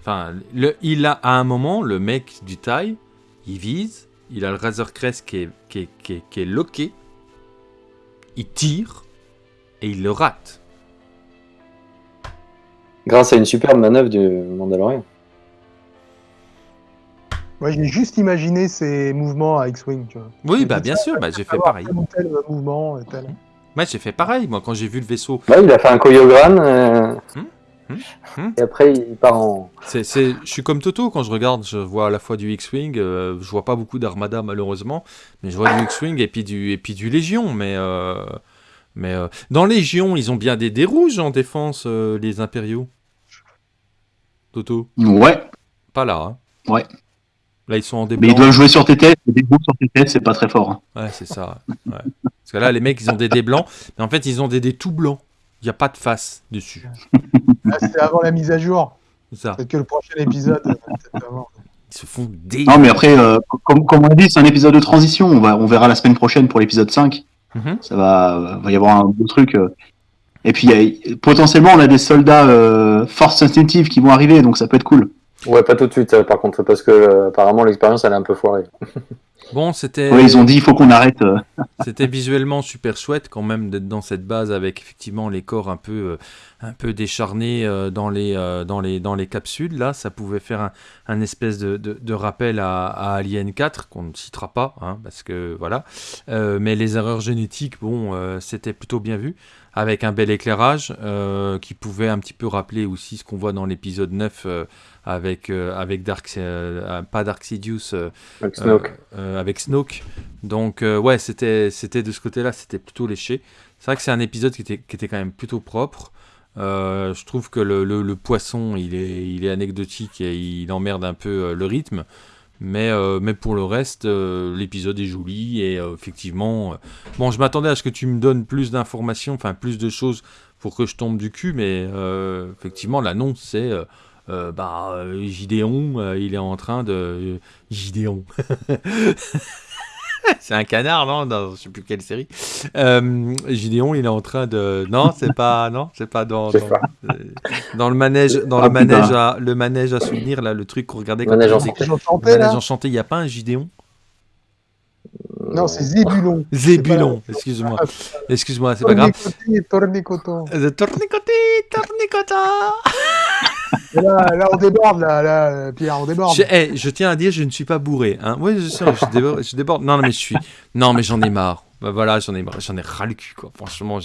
Enfin, il a à un moment, le mec du taille, il vise, il a le Razor Crest qui est, qui est, qui est- qui est loqué, il tire et il le rate. Grâce à une superbe manœuvre du Mandalorian. Moi, j'ai juste imaginé ces mouvements à X-Wing, tu vois. Oui, bah ça, bien sûr, bah, j'ai fait pareil. tel ou tel mouvement, et tel. Ouais, j'ai fait pareil, moi, quand j'ai vu le vaisseau. Bah, il a fait un choréogramme. euh, Hmm, hmm, hmm. Et après, il part en. C'est, c'est- je suis comme Toto quand je regarde, je vois à la fois du X-Wing, euh, je vois pas beaucoup d'Armada malheureusement, mais je vois du X-Wing et puis du, et puis du Légion. Mais, euh, mais euh, dans Légion, ils ont bien des dés rouges en défense, euh, les impériaux. Toto, Ouais, pas là. hein. Ouais. Là, ils sont en dés mais ils doivent jouer sur tes têtes, et des bouts sur tes têtes, c'est pas très fort. hein. Ouais, c'est ça. ouais. Parce que là, les mecs, ils ont des dés blancs, mais en fait, ils ont des dés tout blancs. Il n'y a pas de face dessus. Ah, C'était avant la mise à jour. C'est ça. Peut-être que le prochain épisode. euh, avant. Ils se font dé. Non, mais après, euh, comme, comme on dit, c'est un épisode de transition. On, va, on verra la semaine prochaine pour l'épisode 5. Mhm. Ça va, va y avoir un beau truc. euh. Et puis, il y a- potentiellement, on a des soldats euh, force instinctive qui vont arriver, donc ça peut être cool. Ouais, pas tout de suite, euh, par contre, parce que euh, apparemment l'expérience elle est un peu foirée. Bon, c'était. Ouais, ils ont dit, il faut qu'on arrête. euh. C'était visuellement super chouette quand même d'être dans cette base avec effectivement les corps un peu, euh, un peu décharnés euh, dans, les, euh, dans, les, dans les capsules. Là, ça pouvait faire un, un espèce de, de, de rappel à, à Alien 4 qu'on ne citera pas, hein, parce que voilà. Euh, mais les erreurs génétiques, bon, c'était plutôt bien vu avec un bel éclairage qui pouvait un petit peu rappeler aussi ce qu'on voit dans l'épisode 9 euh, avec, euh, avec Dark, euh, pas Dark Sidious, euh, Avec Snoke. avec Snoke. Donc ouais, c'était c'était de ce côté-là, c'était plutôt léché. C'est vrai que c'est un épisode qui était, qui était quand même plutôt propre. Euh, je trouve que le, poisson, il est, il est anecdotique et il emmerde un peu euh, le rythme. Mais, euh, mais pour le reste, l'épisode est joli et effectivement... bon, je m'attendais à ce que tu me donnes plus d'informations, enfin plus de choses pour que je tombe du cul, mais effectivement, l'annonce, c'est... euh, bah, Gideon, il est en train de... Gideon. c'est un canard, non Dans je sais plus quelle série. Euh, Gideon, il est en train de... Non, c'est pas... Non, c'est pas dans... Euh, dans le manège, dans Ah, le manège, putain. à, le manège à souvenir, là, le truc qu'on regardait Manège on faisait-. J'en le manège enchanté, il n'y a pas un Gideon? Non, c'est Zébulon. Zébulon, excuse-moi. Excuse-moi, c'est pas grave. Tournicoté, tournicoton. The Tournicoté, Tournicota Et Là, on déborde, là, Pierre, on déborde. je, eh, je tiens à dire, je ne suis pas bourré. Hein. Oui, je je déborde, je déborde. Non, mais je suis. Non, mais j'en ai marre. Bah, voilà, j'en ai. J'en ai ras le cul, quoi. Franchement,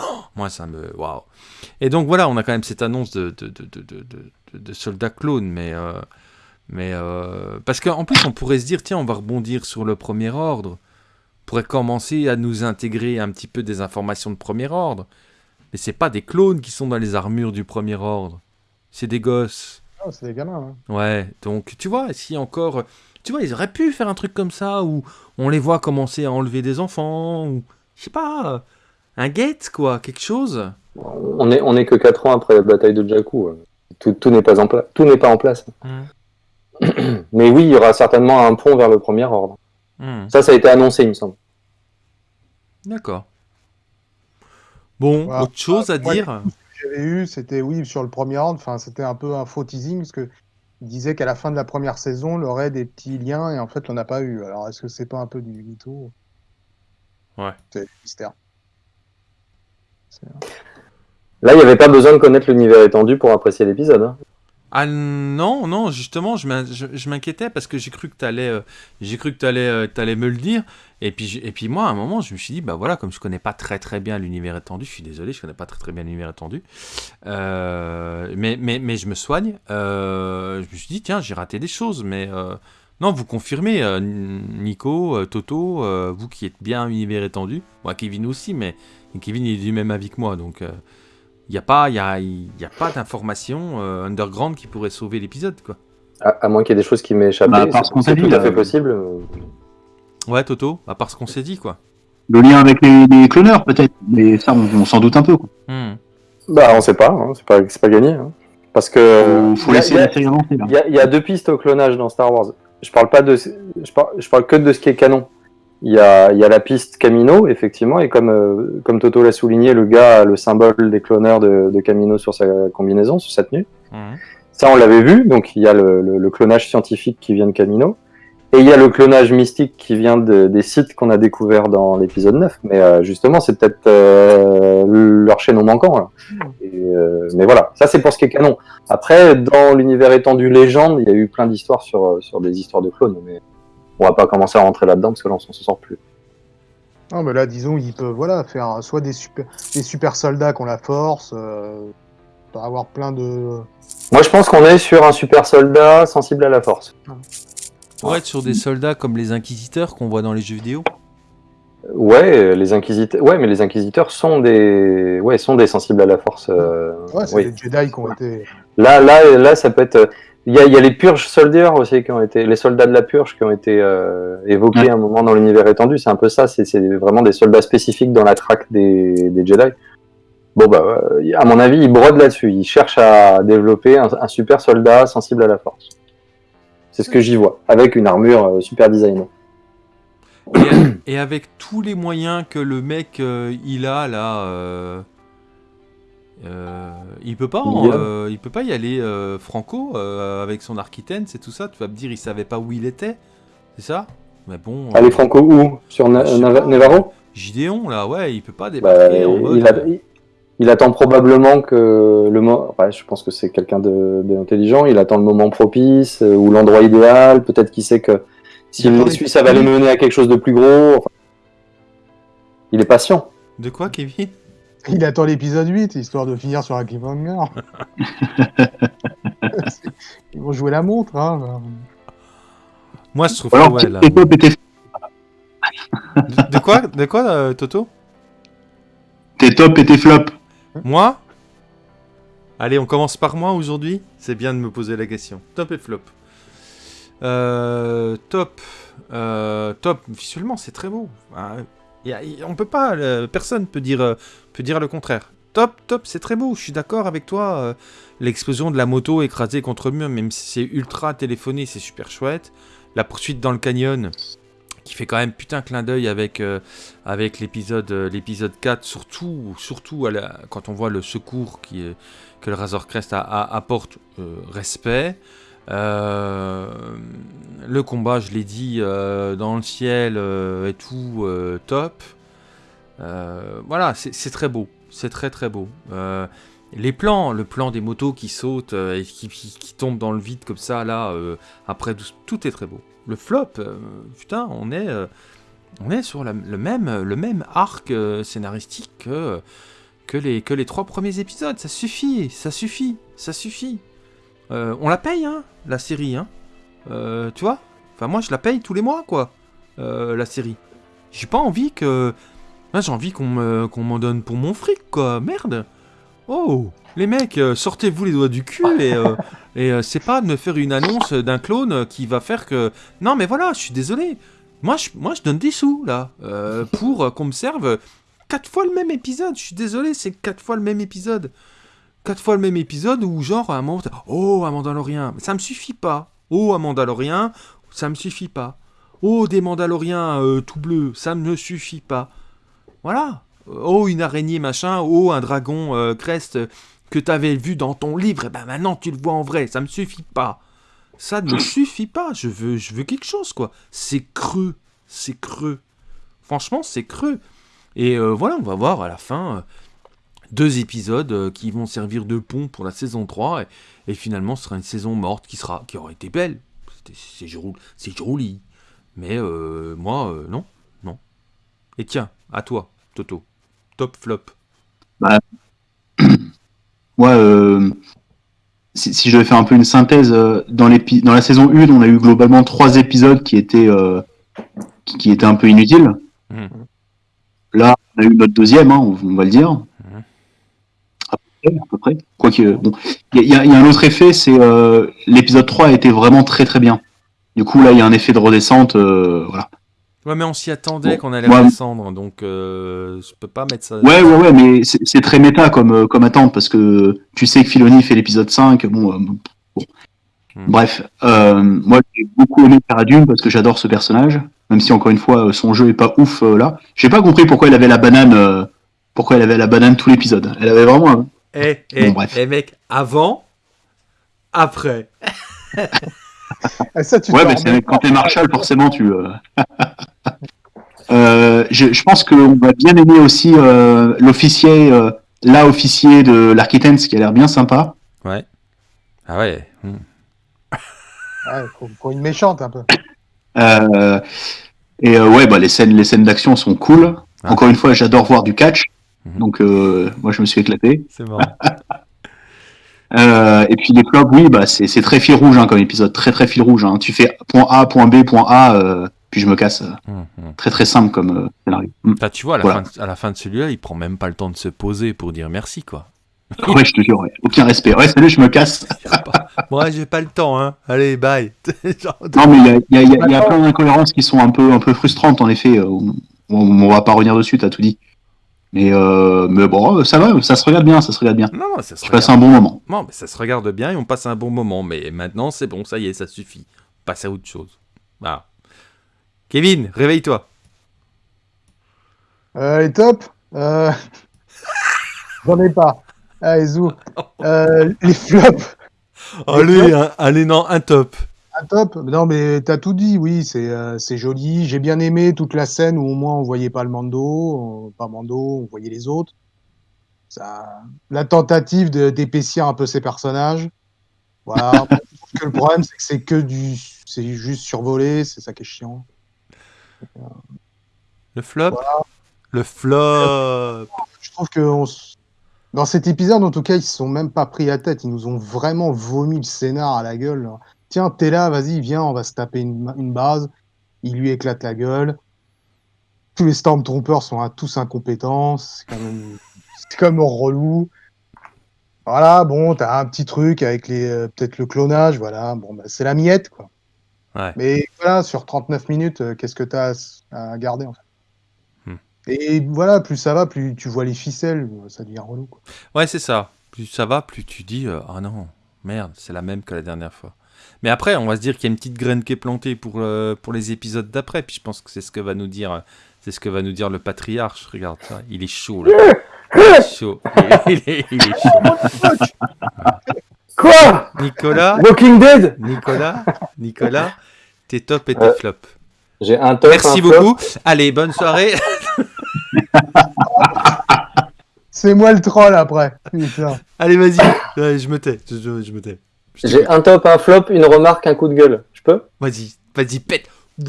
oh, moi, ça me. Waouh. Et donc, voilà, on a quand même cette annonce de, soldats clones, mais. euh, mais euh, parce qu'en plus, on pourrait se dire, tiens, on va rebondir sur le premier ordre. On pourrait commencer à nous intégrer un petit peu des informations de premier ordre. Mais c'est pas des clones qui sont dans les armures du premier ordre. C'est des gosses. Ah, c'est des gamins. hein. Ouais, donc tu vois, si encore. Tu vois, ils auraient pu faire un truc comme ça où on les voit commencer à enlever des enfants, ou. Je sais pas. Un guette, quoi, quelque chose. On est, on est que 4 ans après la bataille de Jakku. euh. Tout, tout n'est pas en place. Tout n'est pas en place. Mais oui, il y aura certainement un pont vers le premier ordre. Hmm, Ça, ça a été annoncé, il me semble. D'accord. Bon, autre chose à Moi, dire? Eu, c'était oui sur le premier ordre. Enfin, c'était un peu un faux teasing parce que il disait qu'à la fin de la première saison, il aurait des petits liens et en fait, on n'a pas eu. Alors, est-ce que c'est pas un peu du mytho? Ouais. C'est mystère. Là, il n'y avait pas besoin de connaître l'univers étendu pour apprécier l'épisode. hein. Ah non, non, justement, je m'in- je je m'inquiétais parce que j'ai cru que t'allais, euh, j'ai cru que t'allais, euh, me le dire. Et puis, et puis moi, à un moment, je me suis dit, bah voilà, comme je connais pas très très bien l'univers étendu, je suis désolé, je connais pas très très bien l'univers étendu. Euh, mais, je me soigne. Euh, je me suis dit, tiens, j'ai raté des choses, mais euh, non, vous confirmez, euh, Nico, euh, Toto, euh, vous qui êtes bien univers étendu, moi, Kevin aussi, mais Kevin est du même avis que moi, donc. Euh, il n'y a pas, y a, il y a pas d'information euh, underground qui pourrait sauver l'épisode, quoi. À, à moins qu'il y ait des choses qui m'aient échappé, Bah, parce c'est qu'on c'est tout à fait possible. euh, Ouais, Toto, à part ce qu'on s'est dit, quoi. Le lien avec les, les cloneurs, peut-être. Mais ça, on, on s'en doute un peu. Quoi. Hmm. Bah, on sait pas, hein, c'est pas, c'est pas gagné. hein. Parce que. Faut, faut il y a- laisser la série avancer, là. Il y, a- il y a deux pistes au clonage dans Star Wars. Je parle pas de, je parle, je parle que de ce qui est canon. Il y a, il y a la piste Camino, effectivement, et comme, euh, comme Toto l'a souligné, le gars a le symbole des cloneurs de, de Camino sur sa combinaison, sur sa tenue. Mhm. Ça, on l'avait vu. Donc, il y a le, le- le clonage scientifique qui vient de Camino. Et il y a le clonage mystique qui vient de- des sites qu'on a découverts dans l'épisode 9. Mais euh, justement, c'est peut-être euh, leur chaînon manquant. là. Et, euh, mais voilà, ça c'est pour ce qui est canon. Après, dans l'univers étendu légende, il y a eu plein d'histoires sur, sur des histoires de clones. Mais on va pas commencer à rentrer là-dedans parce que là, on s'en sort plus. Non, mais là, disons, ils peuvent voilà, faire soit des super, des super soldats qui ont la force, euh, avoir plein de. Moi, je pense qu'on est sur un super soldat sensible à la force. Pour être sur des soldats comme les inquisiteurs qu'on voit dans les jeux vidéo. Ouais, les inquisiteurs. Ouais, mais les inquisiteurs sont des, ouais, sont des sensibles à la force. euh, Ouais, c'est oui. des Jedi qui ont été. Là, là, là, ça peut être. Il y a, il y a les purges soldiers aussi qui ont été, les soldats de la purge qui ont été euh, évoqués Ouais. à un moment dans l'univers étendu. C'est un peu ça. C'est vraiment des soldats spécifiques dans la traque des, des Jedi. Bon bah, à mon avis, ils brodent là-dessus. Ils cherchent à développer un, un super soldat sensible à la force. C'est ce que j'y vois, avec une armure euh, super designée. Et, et avec tous les moyens que le mec euh, il a là, euh, euh, il peut pas, a- euh, il peut pas y aller euh, franco avec son architène, c'est tout ça. Tu vas me dire, il savait pas où il était, c'est ça? Mais bon. Allez, euh, Franco, où? Sur Na-. Nevarro Gideon là, ouais, il peut pas Bah, débarquer en mode. il, a- il- il attend probablement que le moment. Ouais, je pense que c'est quelqu'un de- d'intelligent. Il attend le moment propice ou l'endroit idéal. Peut-être qu'il sait que s'il les les- suit, ça va les mener à quelque chose de plus gros. Enfin, il est patient. De quoi, Kevin? Il attend l'épisode 8, histoire de finir sur un cliffhanger. Ils vont jouer la montre, hein. Moi, je trouve Ou que ouais, là. De, de quoi, de quoi, euh, Toto? Tes top et tes flops. Moi? Allez, on commence par moi aujourd'hui. C'est bien de me poser la question. Top et flop. Euh, top. Euh, top. Visuellement, c'est très beau. Ah, y a- on peut pas. personne peut dire, euh, peut dire le contraire. Top, top, c'est très beau. Je suis d'accord avec toi. euh, L'explosion de la moto écrasée contre le mur, même si c'est ultra téléphoné, c'est super chouette. La poursuite dans le canyon, qui fait quand même putain clin d'œil avec, euh, avec l'épisode euh, l'épisode 4, surtout, surtout quand on voit le secours que le Razor Crest a- apporte, respect. Euh, le combat, je l'ai dit, euh, dans le ciel euh, et tout, top. Voilà, c'est très beau, c'est très très beau. Les plans, le plan des motos qui sautent et qui, qui- tombent dans le vide comme ça, là, après, tout, est très beau. Le flop, putain, on est, on est sur le, même, le même arc scénaristique que, que, les, que les trois premiers épisodes. Ça suffit, ça suffit, ça suffit. Euh, on la paye, hein, la série, hein. Euh, tu vois Enfin, moi, je la paye tous les mois, quoi, euh, la série. J'ai pas envie que... Moi, j'ai envie qu'on me- qu'on m'en donne pour mon fric, quoi. Merde Oh Les mecs, sortez-vous les doigts du cul et, et c'est pas de me faire une annonce d'un clone qui va faire que... Non, mais voilà, je suis désolé. Moi, je, moi, je donne des sous, là, pour qu'on me serve quatre fois le même épisode. Je suis désolé, c'est quatre fois le même épisode. Quatre fois le même épisode où, genre, à un moment, oh, un Mandalorien. Ça me suffit pas. Oh, un Mandalorien, ça me suffit pas. Oh, des Mandaloriens euh, tout bleus, ça me suffit pas. Voilà. Oh, une araignée, machin. Oh, un dragon euh, crest euh, que t'avais vu dans ton livre. Et ben maintenant, tu le vois en vrai. Ça me suffit pas. Ça ne me suffit pas. Je veux, je veux quelque chose, quoi. C'est creux. C'est creux. Franchement, c'est creux. Et euh, voilà, on va voir à la fin deux épisodes euh, qui vont servir de pont pour la saison 3 et, et finalement ce sera une saison morte qui sera qui aurait été belle. C'est joli. Mais euh, moi euh, non, non. Et tiens, à toi, Toto. Top flop. Moi, euh, si, si je devais faire un peu une synthèse, dans, dans la saison 1, on a eu globalement trois épisodes qui étaient, qui, qui étaient un peu inutiles. Mhm. Là, on a eu notre deuxième, hein, on, on va le dire. À peu près. Quoique, bon. Il y, a- il y a un autre effet, c'est euh, l'épisode 3 a été vraiment très très bien. Du coup, là, il y a un effet de redescente. euh, voilà. Ouais, mais on s'y attendait qu'on allait moi- redescendre, donc euh, je peux pas mettre ça. Ouais, ouais, ouais, mais c'est très méta comme, euh, comme attente parce que tu sais que Filoni fait l'épisode 5. Bon, euh, bon. Hmm. Bref, moi j'ai beaucoup aimé Cara Dune parce que j'adore ce personnage, même si encore une fois son jeu est pas ouf là. J'ai pas compris pourquoi elle avait la banane, pourquoi elle avait la banane tout l'épisode. Elle avait vraiment. Eh, eh, Bon, bref. eh, mec, avant, après. Ça, tu Ouais, mais c'est- quand t'es Marshall, forcément tu. euh, Euh, je, je pense qu'on va bien aimer aussi euh, l'officier, euh, là officier de l'Architens qui a l'air bien sympa. Ouais. Ah ouais. hmm. Ouais, faut, faut une méchante un peu. Euh, et euh, ouais, bah, les scènes, les scènes d'action sont cool. Ah. Encore une fois, j'adore voir du catch. Mhm. Donc, euh, moi, je me suis éclaté. C'est marrant. Euh, et puis les flops, oui, bah, c'est très fil rouge hein, comme épisode, très très fil rouge. Hein. Tu fais point A, point B, point A, euh, puis je me casse. Hum. Très très simple comme euh, scénario. Mm. Enfin, tu vois, à la, Voilà. fin de, à la fin de celui-là, il prend même pas le temps de se poser pour dire merci, quoi. Ouais, je te jure, ouais. aucun respect. Ouais, salut, je me casse. Moi, j'ai pas le temps, hein. Allez, bye. Genre, Non, mais il y a, il y a- il y a- il y a plein d'incohérences qui sont un peu, un peu frustrantes, en effet. On, on, on va pas revenir dessus, t'as tout dit. Mais, euh, mais bon, ça va, ça se regarde bien, ça se regarde bien. Non, non, ça se Je passe un bon moment. Non, mais ça se regarde bien et on passe un bon moment. Mais maintenant, c'est bon, ça y est, ça suffit. On passe à autre chose. Voilà. Kevin, réveille-toi. Euh, les tops euh... J'en ai pas. Allez, zou. Euh, les flops. Allez, un, allez, non, un top. Un top Non, mais t'as tout dit, oui, c'est euh, c'est joli. J'ai bien aimé toute la scène où au moins on voyait pas le Mando, euh, pas Mando, on voyait les autres. Ça... La tentative de- d'épaissir un peu ces personnages. Voilà. Je trouve que le problème, c'est que c'est que du. C'est juste survolé, c'est ça qui est chiant. Le flop? Le flop Je trouve que on s- dans cet épisode, en tout cas, ils se sont même pas pris à tête. Ils nous ont vraiment vomi le scénar à la gueule. là. Tiens, t'es là, vas-y, viens, on va se taper une, une base. Il lui éclate la gueule. Tous les Stormtroopers sont à tous incompétents. C'est quand même, c'est quand même relou. Voilà, bon, t'as un petit truc avec les euh, peut-être le clonage, voilà. Bon, bah, c'est la miette, quoi. Ouais. Mais voilà, sur 39 minutes, euh, qu'est-ce que t'as à, à garder, en fait? Hmm. Et voilà, plus ça va, plus tu vois les ficelles, ça devient relou, quoi. Ouais, c'est ça. Plus ça va, plus tu dis euh, Ah non, merde, c'est la même que la dernière fois. Mais après, on va se dire qu'il y a une petite graine qui est plantée pour, euh, pour les épisodes d'après. Puis je pense que c'est ce que va nous dire, c'est ce que va nous dire le patriarche. Regarde ça, il est chaud là. Il est chaud. Il est, il est chaud. Quoi? Nicolas, Walking Dead? Nicolas, Nicolas, tes top et tes Euh, flops. J'ai un top. Merci un flop. beaucoup. Allez, bonne soirée. C'est moi le troll après. Putain. Allez, vas-y. Je me tais. Je, je- je me tais. J'ai un top, un flop, une remarque, un coup de gueule. Je peux? Vas-y, vas-y, pète.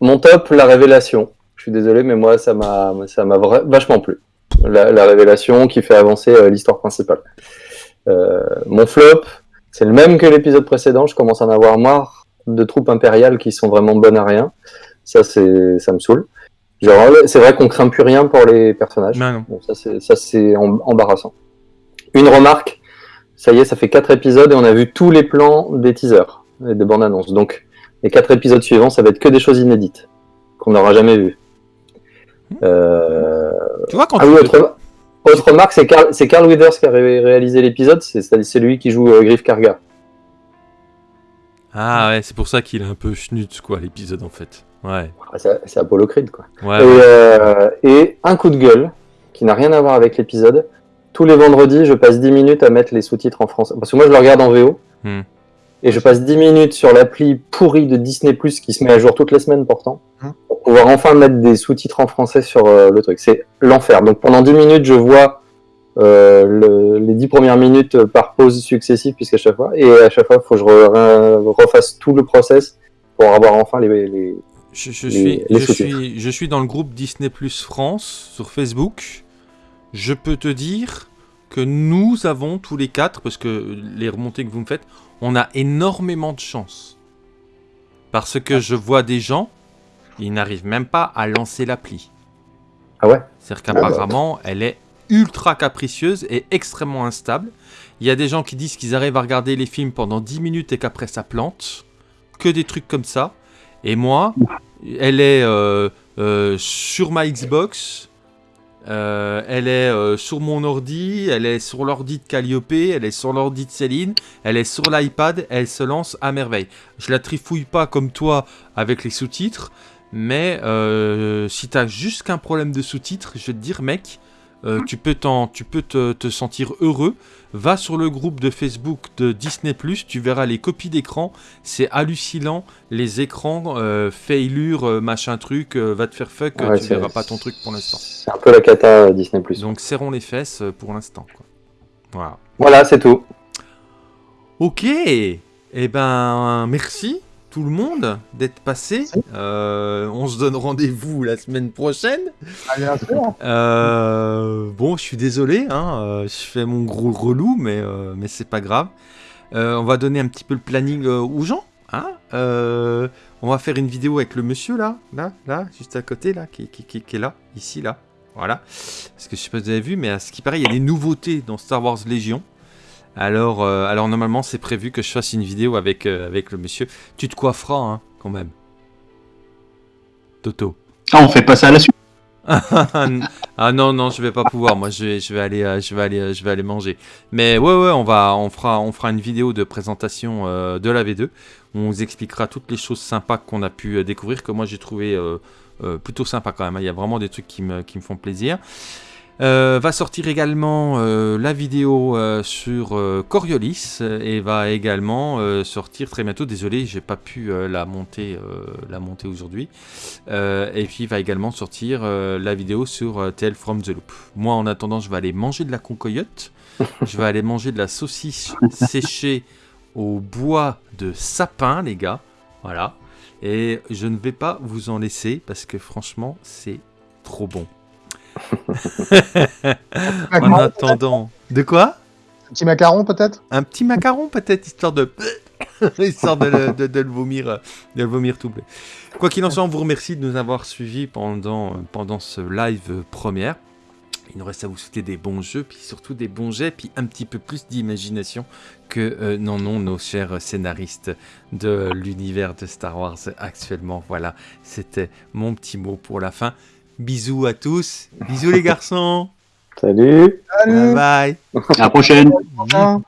Mon top, la révélation. Je suis désolé, mais moi, ça m'a, ça m'a vra- vachement plu. La, la révélation qui fait avancer euh, l'histoire principale. Euh, mon flop, c'est le même que l'épisode précédent. Je commence à en avoir marre de troupes impériales qui sont vraiment bonnes à rien. Ça, c'est, ça me saoule. Genre, c'est vrai qu'on craint plus rien pour les personnages. Non, non. Bon, ça, c'est, ça, c'est em- embarrassant. Une remarque. Ça y est, ça fait quatre épisodes et on a vu tous les plans des teasers et des bandes annonces. Donc, les quatre épisodes suivants, ça va être que des choses inédites qu'on n'aura jamais vues. Euh... Tu vois, quand Ah tu oui, autre, autre remarque, c'est Carl, Carl Withers qui a ré- réalisé l'épisode, c'est c'est lui qui joue euh, Griff Karga. Ah ouais, c'est pour ça qu'il est un peu schnutz, quoi, l'épisode, en fait. Ouais. C'est c'est Apollo Creed, quoi. Ouais, Et, ouais. euh, et un coup de gueule, qui n'a rien à voir avec l'épisode. Tous les vendredis, je passe 10 minutes à mettre les sous-titres en français. Parce que moi, je le regarde en VO. Hmm. Et je passe 10 minutes sur l'appli pourrie de Disney Plus qui se met à jour toutes les semaines pourtant. Hmm. Pour pouvoir enfin mettre des sous-titres en français sur euh, le truc. C'est l'enfer. Donc pendant 10 minutes, je vois euh, le- les 10 premières minutes par pause successive, puisqu'à chaque fois, et à chaque fois, il faut que je re- refasse tout le process pour avoir enfin les. les... Je, suis, les je, sous-titres. suis, je suis dans le groupe Disney Plus France sur Facebook. Je peux te dire que nous avons tous les quatre, parce que les remontées que vous me faites, on a énormément de chance. Parce que je vois des gens, ils n'arrivent même pas à lancer l'appli. Ah ouais? C'est-à-dire qu'apparemment, elle est ultra capricieuse et extrêmement instable. Il y a des gens qui disent qu'ils arrivent à regarder les films pendant 10 minutes et qu'après ça plante. Que des trucs comme ça. Et moi, elle est euh, euh, sur ma Xbox. Euh, elle est euh, sur mon ordi, elle est sur l'ordi de Calliope, elle est sur l'ordi de Céline, elle est sur l'iPad, elle se lance à merveille. Je la trifouille pas comme toi avec les sous-titres, mais euh, si t'as juste qu'un problème de sous-titres, je vais te dire, mec, euh, tu peux, t'en- tu peux te, te sentir heureux. Va sur le groupe de Facebook de Disney ⁇ tu verras les copies d'écran. C'est hallucinant. Les écrans, euh, failure, euh, machin truc, euh, va te faire fuck, Ouais, tu verras pas ton truc pour l'instant. C'est un peu la cata Disney+. Donc serrons les fesses pour l'instant. Voilà. Voilà, c'est tout. Ok, eh ben merci tout le monde d'être passé. Euh, on se donne rendez-vous la semaine prochaine. Ah, bien sûr. Euh, bon, je suis désolé, hein, euh, je fais mon gros relou, mais, euh, mais c'est pas grave. On va donner un petit peu le planning aux gens. Hein on va faire une vidéo avec le monsieur là, là, là, juste à côté, là, qui, qui, qui- qui est là, ici, là. Voilà. Parce que je sais pas si vous avez vu, mais à ce qui paraît, il y a des nouveautés dans Star Wars Légion. Alors, euh, alors normalement, c'est prévu que je fasse une vidéo avec, euh, avec le monsieur. Tu te coifferas, hein, quand même. Toto. Ah, on fait pas ça à la suite. ah non non je vais pas pouvoir moi je vais, je vais aller je vais aller euh, je vais aller manger mais ouais ouais on va on fera on fera une vidéo de présentation euh, de la V2 on vous expliquera toutes les choses sympas qu'on a pu découvrir que moi j'ai trouvé euh, euh, plutôt sympa quand même il y a vraiment des trucs qui me, qui me font plaisir Euh, va sortir également euh, la vidéo euh, sur Coriolis et va également sortir très bientôt. Désolé, j'ai pas pu la monter, monter aujourd'hui. Et puis va également sortir la vidéo sur Tale from the Loop. Moi, en attendant, je vais aller manger de la concoyote. je vais aller manger de la saucisse séchée au bois de sapin, les gars. Voilà. Et je ne vais pas vous en laisser parce que franchement, c'est trop bon. En attendant. De quoi? Un petit macaron peut-être? Un petit macaron peut-être, histoire de... histoire de le, de- de le vomir, de le vomir tout bleu. Quoi qu'il en soit, on vous remercie de nous avoir suivis pendant, pendant ce live première. Il nous reste à vous souhaiter des bons jeux, puis surtout des bons jets, puis un petit peu plus d'imagination que euh, n'en ont nos chers scénaristes de l'univers de Star Wars actuellement. Voilà, c'était mon petit mot pour la fin. Bisous à tous, bisous les garçons, Salut Salut bye bye. À la prochaine. Au revoir.